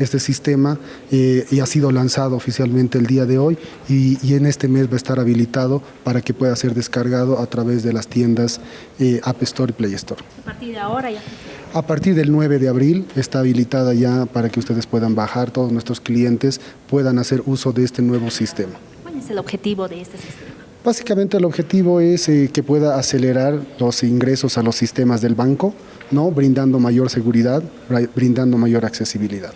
este sistema eh, y ha sido lanzado oficialmente el día de hoy y, y, en este mes va a estar habilitado para que pueda ser descargado a través de las tiendas eh, App Store y Play Store. A partir de ahora ya. A partir del 9 de abril está habilitada ya para que ustedes puedan bajar, todos nuestros clientes puedan hacer uso de este nuevo sistema. ¿Cuál es el objetivo de este sistema? Básicamente el objetivo es eh, que pueda acelerar los ingresos a los sistemas del banco, ¿no? brindando mayor seguridad, brindando mayor accesibilidad.